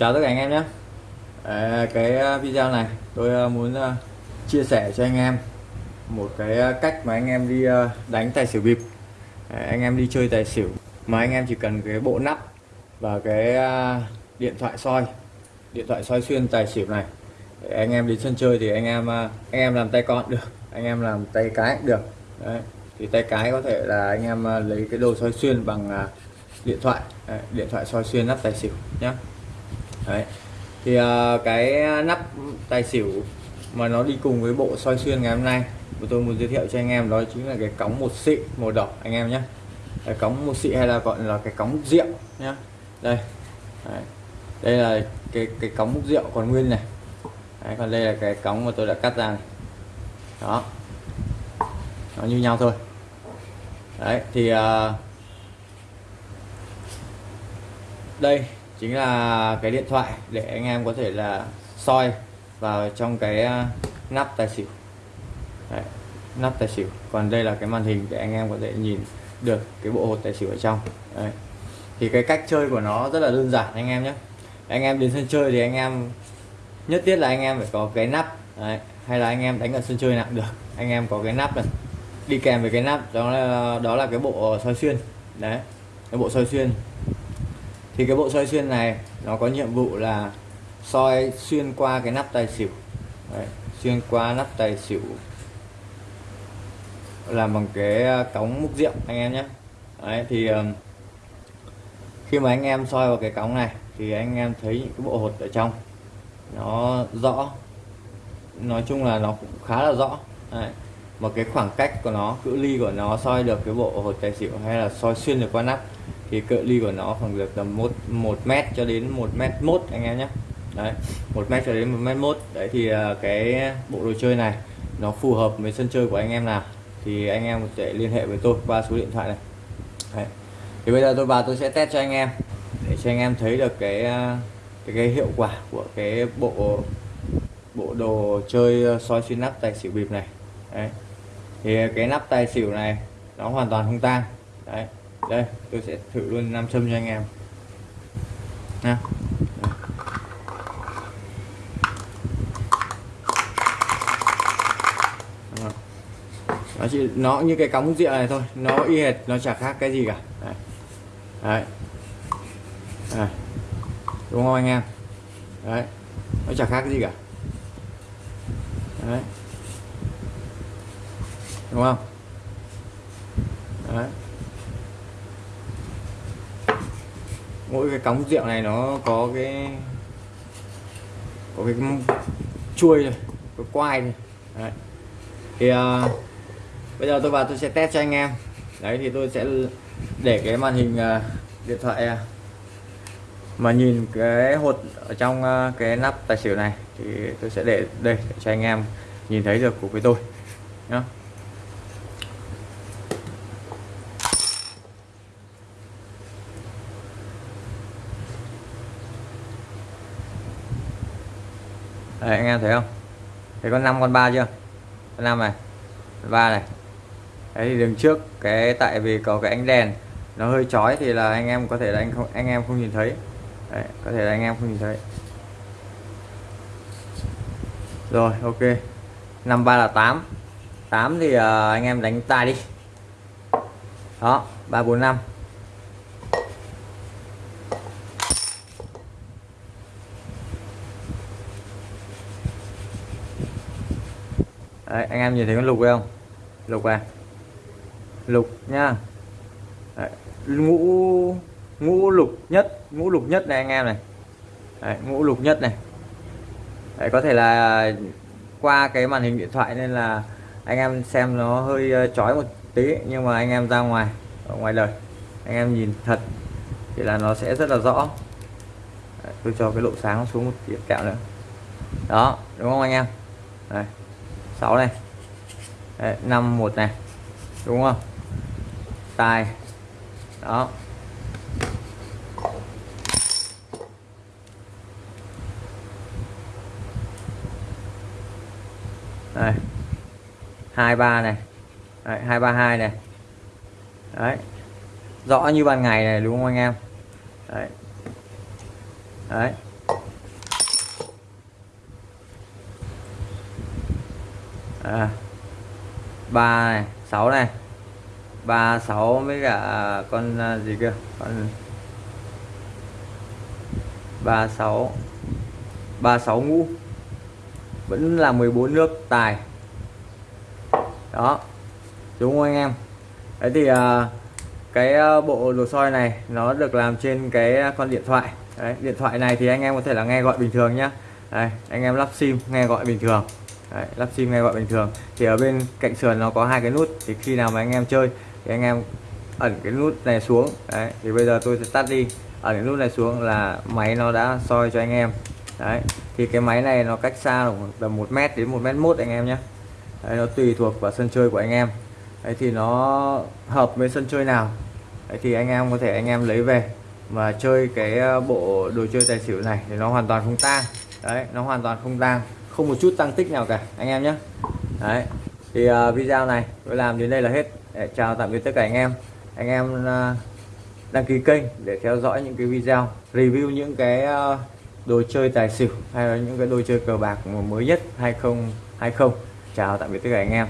chào tất cả anh em nhé à, cái à, video này tôi à, muốn chia sẻ cho anh em một cái cách mà anh em đi đánh tài xỉu bịp anh em đi chơi tài xỉu mà anh em chỉ cần cái bộ nắp và cái điện thoại soi, điện thoại soi xuyên tài xỉu này để anh em đến sân chơi thì anh em anh em làm tay con được, anh em làm tay cái cũng được Đấy. thì tay cái có thể là anh em lấy cái đồ soi xuyên bằng điện thoại Đấy. điện thoại soi xuyên nắp tài xỉu nhé Đấy. thì uh, cái nắp tài xỉu mà nó đi cùng với bộ soi xuyên ngày hôm nay mà tôi muốn giới thiệu cho anh em đó chính là cái cống một xị màu đỏ anh em nhé cái cống một xị hay là gọi là cái cống rượu nhé đây. Đấy. đây là cái cái cống múc rượu còn nguyên này. Đấy, còn đây là cái cống mà tôi đã cắt ra này. đó. Nó như nhau thôi. Đấy thì uh, đây chính là cái điện thoại để anh em có thể là soi vào trong cái à, nắp tài xỉu. Đấy, nắp tài xỉu. Còn đây là cái màn hình để anh em có thể nhìn được cái bộ hột tài xỉu ở trong. Đấy. thì cái cách chơi của nó rất là đơn giản anh em nhé. Anh em đến sân chơi thì anh em nhất thiết là anh em phải có cái nắp đấy. hay là anh em đánh ở sân chơi nặng được. Anh em có cái nắp này đi kèm với cái nắp đó là đó là cái bộ soi xuyên. Đấy cái bộ soi xuyên thì cái bộ soi xuyên này nó có nhiệm vụ là soi xuyên qua cái nắp tài xỉu. Đấy, xuyên qua nắp tài xỉu làm bằng cái à, cống múc rượu anh em nhé. Đấy thì khi mà anh em soi vào cái cống này thì anh em thấy những cái bộ hột ở trong nó rõ. Nói chung là nó cũng khá là rõ. Đấy. một cái khoảng cách của nó cự ly của nó soi được cái bộ hột tài xỉu hay là soi xuyên được qua nắp thì cự ly của nó khoảng được tầm một một mét cho đến một mét mốt anh em nhé đấy một mét cho đến một mét mốt đấy thì à, cái bộ đồ chơi này nó phù hợp với sân chơi của anh em nào thì anh em có thể liên hệ với tôi qua số điện thoại này đấy. thì bây giờ tôi vào tôi sẽ test cho anh em để cho anh em thấy được cái à, cái, cái hiệu quả của cái bộ bộ đồ chơi à, soi xuyên nắp tài xỉu bịp này đấy. thì cái nắp tài xỉu này nó hoàn toàn không tang đấy đây tôi sẽ thử luôn nam châm cho anh em. Nha. Nó chỉ nó như cái cống rượu này thôi nó y hệt nó chả khác cái gì cả. Đấy, đấy. đấy. đúng không anh em? Đấy. Nó chả khác cái gì cả. Đấy. Đúng không? Đấy. Mỗi cái cống rượu này nó có cái có cái chuôi này có quai này. Đấy. thì uh, bây giờ tôi vào tôi sẽ test cho anh em. Đấy thì tôi sẽ để cái màn hình uh, điện thoại uh, mà nhìn cái hột ở trong uh, cái nắp tài xỉu này. Thì tôi sẽ để đây để cho anh em nhìn thấy được của với tôi. Nhá. Đây, anh em thấy không? Thấy con 5 con 3 chưa? Con 5 này con 3 này. Đấy thì đứng trước cái tại vì có cái ánh đèn nó hơi chói thì là anh em có thể là anh không anh em không nhìn thấy. Đấy, có thể là anh em không nhìn thấy. Rồi ok. 53 là 8 8 thì uh, anh em đánh tài đi. Đó 345 Đấy, anh em nhìn thấy con lục không? Lục à? Lục nhá. Đấy, ngũ ngũ lục nhất ngũ lục nhất này anh em này. Đấy, ngũ lục nhất này. Đấy, có thể là qua cái màn hình điện thoại nên là anh em xem nó hơi ờ, chói một tí nhưng mà anh em ra ngoài ở ngoài đời. Anh em nhìn thật thì là nó sẽ rất là rõ. Đấy, tôi cho cái độ sáng xuống một điểm kẹo nữa. Đó đúng không anh em? Đấy. 6 này. Đấy, 5 1 này. Đúng không? Tài. Đó. Đây. Hai ba này. Đấy, hai ba hai này. Đấy. Rõ như ban ngày này đúng không anh em? Đấy. Đấy. À, 3 này 6 này. 36 với cả à, con à, gì kia? Con 36 36 ngũ. Vẫn là 14 nước tài. Đó. Đúng không anh em? Đấy thì à, cái à, bộ đồ soi này nó được làm trên cái con điện thoại. Đấy, điện thoại này thì anh em có thể là nghe gọi bình thường nhá. Đây, anh em lắp sim nghe gọi bình thường đấy, lắp sim nghe gọi bình thường. Thì ở bên cạnh sườn nó có hai cái nút thì khi nào mà anh em chơi thì anh em ẩn cái nút này xuống. Đấy, thì bây giờ tôi sẽ tắt đi. Ẩn cái nút này xuống là máy nó đã soi cho anh em. Đấy thì cái máy này nó cách xa tầm một mét đến một mét mốt anh em nhé. Đấy, nó tùy thuộc vào sân chơi của anh em. Đấy thì nó hợp với sân chơi nào. Đấy thì anh em có thể anh em lấy về mà chơi cái ờ, bộ đồ chơi tài xỉu này thì nó hoàn toàn không tang. Đấy nó hoàn toàn không tang không một chút tăng tích nào cả anh em nhé. Đấy thì uh, video này tôi làm đến đây là hết. Để chào tạm biệt tất cả anh em. Anh em uh, đăng ký kênh để theo dõi những cái video review những cái uh, đồ chơi tài xỉu hay là những cái đồ chơi cờ bạc mới nhất 2020 chào tạm biệt tất cả anh em.